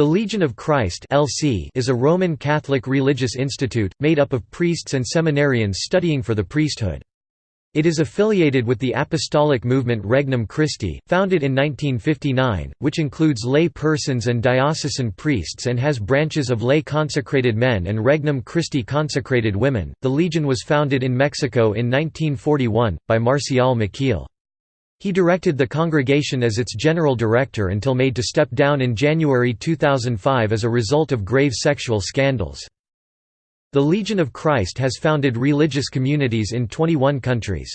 The Legion of Christ is a Roman Catholic religious institute, made up of priests and seminarians studying for the priesthood. It is affiliated with the apostolic movement Regnum Christi, founded in 1959, which includes lay persons and diocesan priests and has branches of lay consecrated men and Regnum Christi consecrated women. The Legion was founded in Mexico in 1941 by Marcial Maciel. He directed the congregation as its general director until made to step down in January 2005 as a result of grave sexual scandals. The Legion of Christ has founded religious communities in 21 countries.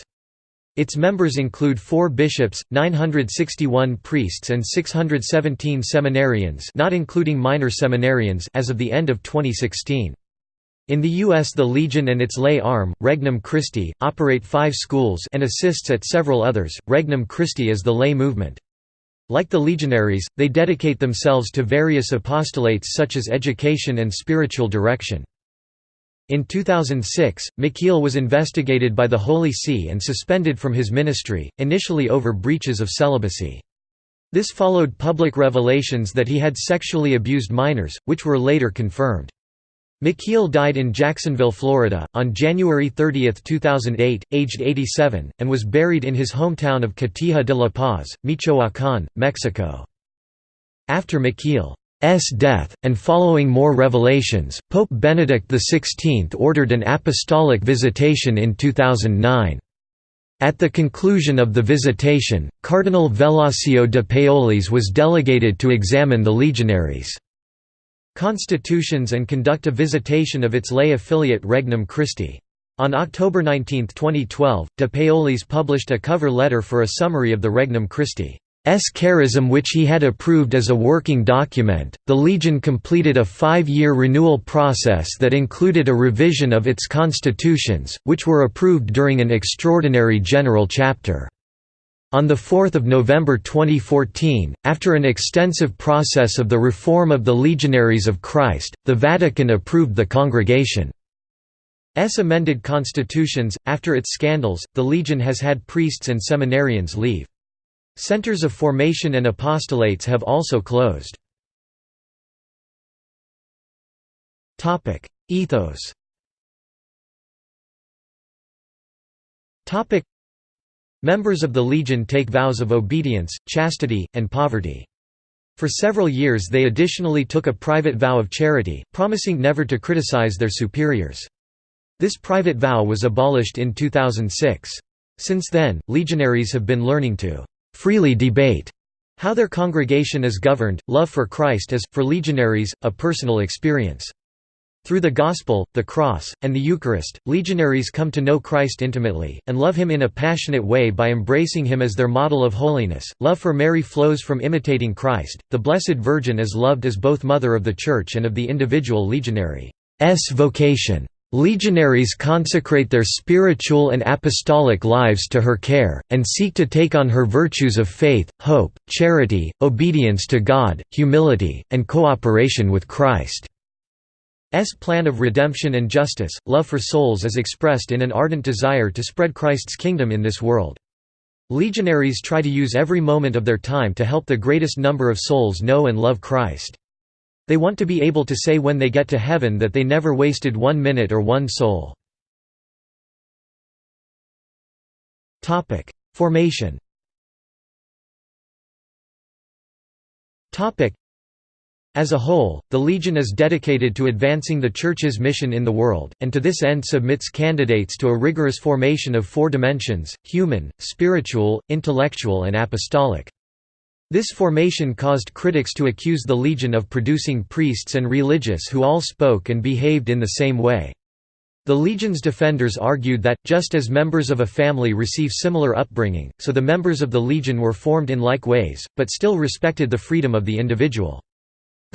Its members include four bishops, 961 priests and 617 seminarians not including minor seminarians as of the end of 2016. In the U.S. the Legion and its lay arm, Regnum Christi, operate five schools and assists at several others. Regnum Christi is the lay movement. Like the legionaries, they dedicate themselves to various apostolates such as education and spiritual direction. In 2006, Maciel was investigated by the Holy See and suspended from his ministry, initially over breaches of celibacy. This followed public revelations that he had sexually abused minors, which were later confirmed. Maciel died in Jacksonville, Florida, on January 30, 2008, aged 87, and was buried in his hometown of Cotija de la Paz, Michoacán, Mexico. After Maciel S death, and following more revelations, Pope Benedict XVI ordered an apostolic visitation in 2009. At the conclusion of the visitation, Cardinal Velasio de Paolis was delegated to examine the legionaries' constitutions and conduct a visitation of its lay affiliate Regnum Christi. On October 19, 2012, de Paolis published a cover letter for a summary of the Regnum Christi. S. charism which he had approved as a working document. The Legion completed a five year renewal process that included a revision of its constitutions, which were approved during an extraordinary general chapter. On 4 November 2014, after an extensive process of the reform of the Legionaries of Christ, the Vatican approved the Congregation's amended constitutions. After its scandals, the Legion has had priests and seminarians leave. Centers of formation and apostolates have also closed. Topic: Ethos Members of the Legion take vows of obedience, chastity, and poverty. For several years they additionally took a private vow of charity, promising never to criticize their superiors. This private vow was abolished in 2006. Since then, legionaries have been learning to freely debate how their congregation is governed. Love for Christ is, for legionaries, a personal experience. Through the Gospel, the Cross, and the Eucharist, legionaries come to know Christ intimately, and love him in a passionate way by embracing him as their model of holiness. Love for Mary flows from imitating Christ. The Blessed Virgin is loved as both Mother of the Church and of the individual legionary's vocation. Legionaries consecrate their spiritual and apostolic lives to her care, and seek to take on her virtues of faith, hope, charity, obedience to God, humility, and cooperation with Christ. S plan of redemption and justice, love for souls is expressed in an ardent desire to spread Christ's kingdom in this world. Legionaries try to use every moment of their time to help the greatest number of souls know and love Christ. They want to be able to say when they get to heaven that they never wasted one minute or one soul. Formation as a whole, the Legion is dedicated to advancing the Church's mission in the world, and to this end submits candidates to a rigorous formation of four dimensions, human, spiritual, intellectual and apostolic. This formation caused critics to accuse the Legion of producing priests and religious who all spoke and behaved in the same way. The Legion's defenders argued that, just as members of a family receive similar upbringing, so the members of the Legion were formed in like ways, but still respected the freedom of the individual.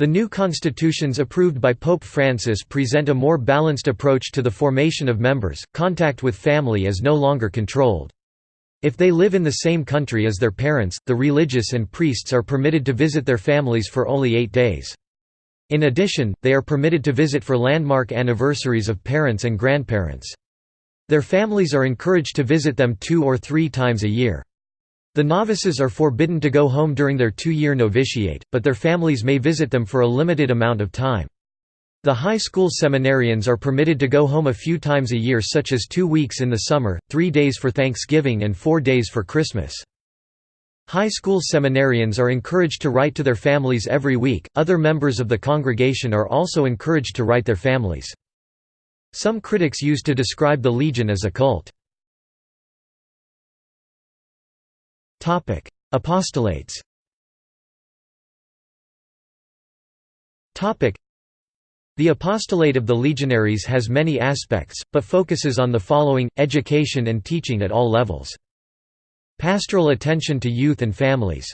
The new constitutions approved by Pope Francis present a more balanced approach to the formation of members, contact with family is no longer controlled. If they live in the same country as their parents, the religious and priests are permitted to visit their families for only eight days. In addition, they are permitted to visit for landmark anniversaries of parents and grandparents. Their families are encouraged to visit them two or three times a year. The novices are forbidden to go home during their two-year novitiate, but their families may visit them for a limited amount of time. The high school seminarians are permitted to go home a few times a year such as two weeks in the summer, three days for Thanksgiving and four days for Christmas. High school seminarians are encouraged to write to their families every week, other members of the congregation are also encouraged to write their families. Some critics used to describe the Legion as a cult. Apostolates the apostolate of the legionaries has many aspects, but focuses on the following, education and teaching at all levels. Pastoral attention to youth and families.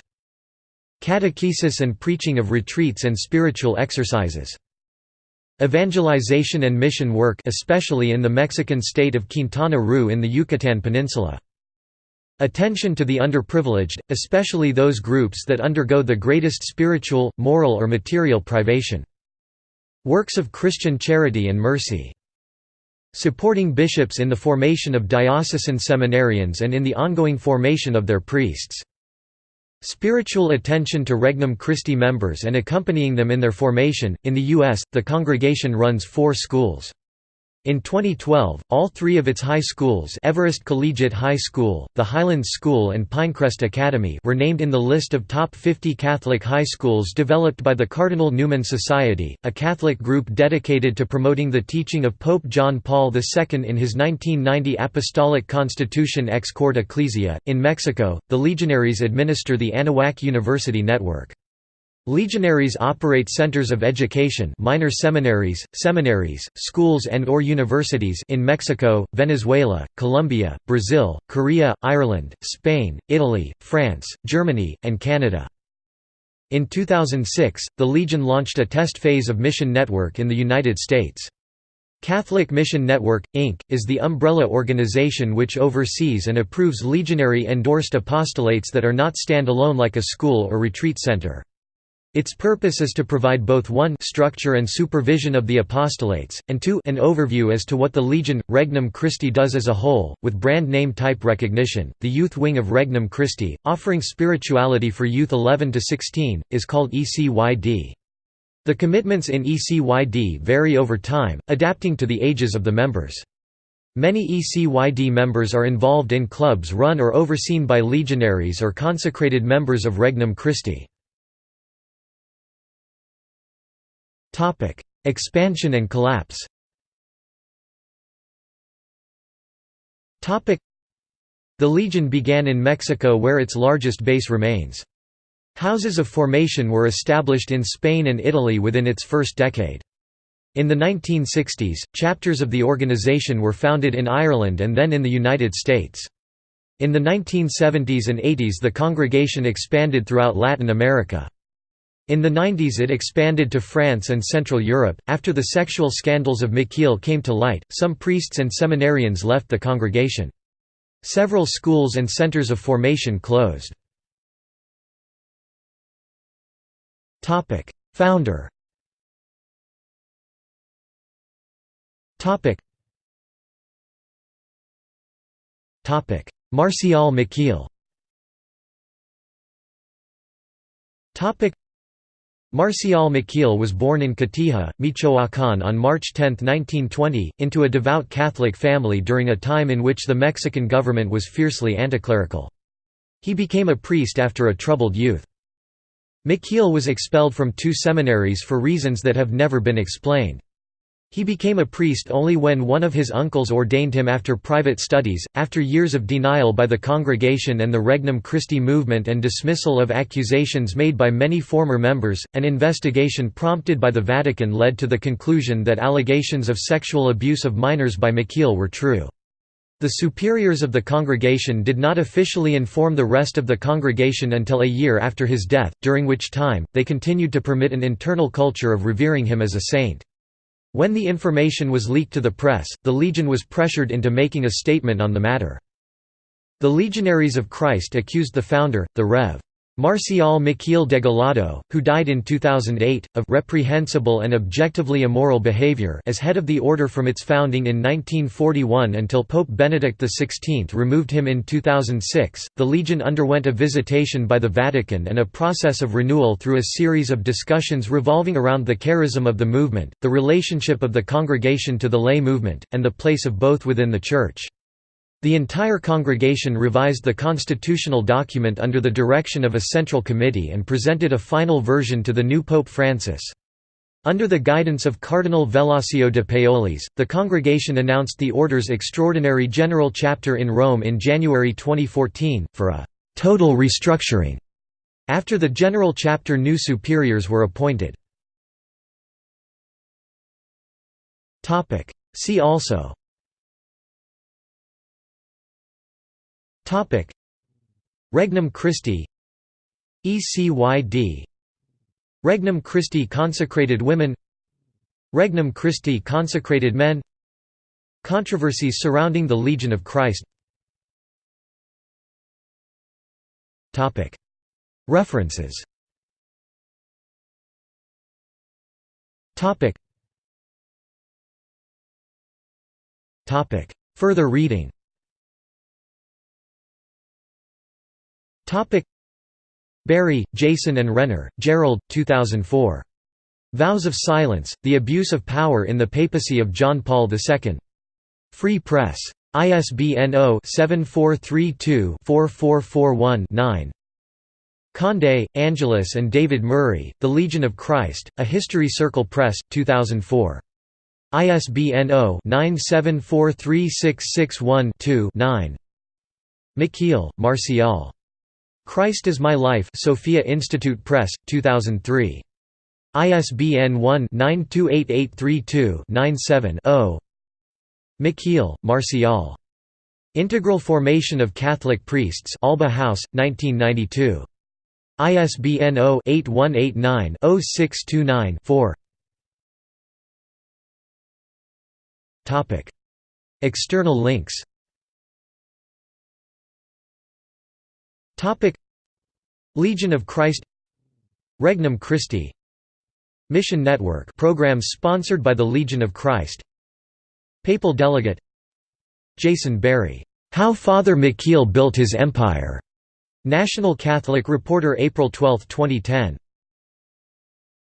Catechesis and preaching of retreats and spiritual exercises. Evangelization and mission work especially in the Mexican state of Quintana Roo in the Yucatan Peninsula. Attention to the underprivileged, especially those groups that undergo the greatest spiritual, moral or material privation. Works of Christian charity and mercy. Supporting bishops in the formation of diocesan seminarians and in the ongoing formation of their priests. Spiritual attention to Regnum Christi members and accompanying them in their formation. In the U.S., the congregation runs four schools. In 2012, all three of its high schools Everest Collegiate High School, the Highlands School and Pinecrest Academy were named in the list of top 50 Catholic high schools developed by the Cardinal Newman Society, a Catholic group dedicated to promoting the teaching of Pope John Paul II in his 1990 Apostolic Constitution Ex Corde Ecclesiae. In Mexico, the Legionaries administer the Anahuac University Network. Legionaries operate centers of education minor seminaries, seminaries, schools and or universities in Mexico, Venezuela, Colombia, Brazil, Korea, Ireland, Spain, Italy, France, Germany, and Canada. In 2006, the Legion launched a test phase of Mission Network in the United States. Catholic Mission Network, Inc., is the umbrella organization which oversees and approves legionary-endorsed apostolates that are not stand-alone like a school or retreat center. Its purpose is to provide both 1 structure and supervision of the apostolates, and 2 an overview as to what the Legion, Regnum Christi does as a whole, with brand name type recognition. The youth wing of Regnum Christi, offering spirituality for youth 11 to 16, is called ECYD. The commitments in ECYD vary over time, adapting to the ages of the members. Many ECYD members are involved in clubs run or overseen by legionaries or consecrated members of Regnum Christi. Expansion and collapse The Legion began in Mexico where its largest base remains. Houses of formation were established in Spain and Italy within its first decade. In the 1960s, chapters of the organization were founded in Ireland and then in the United States. In the 1970s and 80s the congregation expanded throughout Latin America. In the 90s it expanded to France and Central Europe. After the sexual scandals of Maciel came to light, some priests and seminarians left the congregation. Several schools and centers of formation closed. Topic: Founder Marcial Maciel Marcial Maciel was born in Cotija, Michoacán on March 10, 1920, into a devout Catholic family during a time in which the Mexican government was fiercely anticlerical. He became a priest after a troubled youth. Maciel was expelled from two seminaries for reasons that have never been explained. He became a priest only when one of his uncles ordained him after private studies. After years of denial by the congregation and the Regnum Christi movement and dismissal of accusations made by many former members, an investigation prompted by the Vatican led to the conclusion that allegations of sexual abuse of minors by Maciel were true. The superiors of the congregation did not officially inform the rest of the congregation until a year after his death, during which time, they continued to permit an internal culture of revering him as a saint. When the information was leaked to the press, the Legion was pressured into making a statement on the matter. The Legionaries of Christ accused the founder, the Rev. Marcial Maciel Degollado, who died in 2008, of reprehensible and objectively immoral behavior as head of the order from its founding in 1941 until Pope Benedict XVI removed him in 2006. The Legion underwent a visitation by the Vatican and a process of renewal through a series of discussions revolving around the charism of the movement, the relationship of the congregation to the lay movement, and the place of both within the Church. The entire congregation revised the constitutional document under the direction of a central committee and presented a final version to the new Pope Francis. Under the guidance of Cardinal Velasio de Paolis, the congregation announced the Order's extraordinary general chapter in Rome in January 2014, for a «total restructuring». After the general chapter new superiors were appointed. See also Topic. Regnum Christi. ECYD Regnum Christi consecrated women. Regnum Christi consecrated men. Controversies surrounding the Legion of Christ. Topic. References. Topic. Topic. Further reading Topic Berry, Jason and Renner, Gerald, 2004. Vows of Silence, The Abuse of Power in the Papacy of John Paul II. Free Press. ISBN 0-7432-4441-9. Conde, Angeles and David Murray, The Legion of Christ, A History Circle Press, 2004. ISBN 0-9743661-2-9. Maciel, Marcial. Christ is My Life Sophia Institute Press, 2003. ISBN 1-928832-97-0 Maciel, Marcial. Integral Formation of Catholic Priests Alba House, 1992. ISBN 0-8189-0629-4 External links Topic. Legion of Christ. Regnum Christi. Mission Network programs sponsored by the Legion of Christ. Papal Delegate. Jason Berry. How Father Maciel Built His Empire. National Catholic Reporter April 12, 2010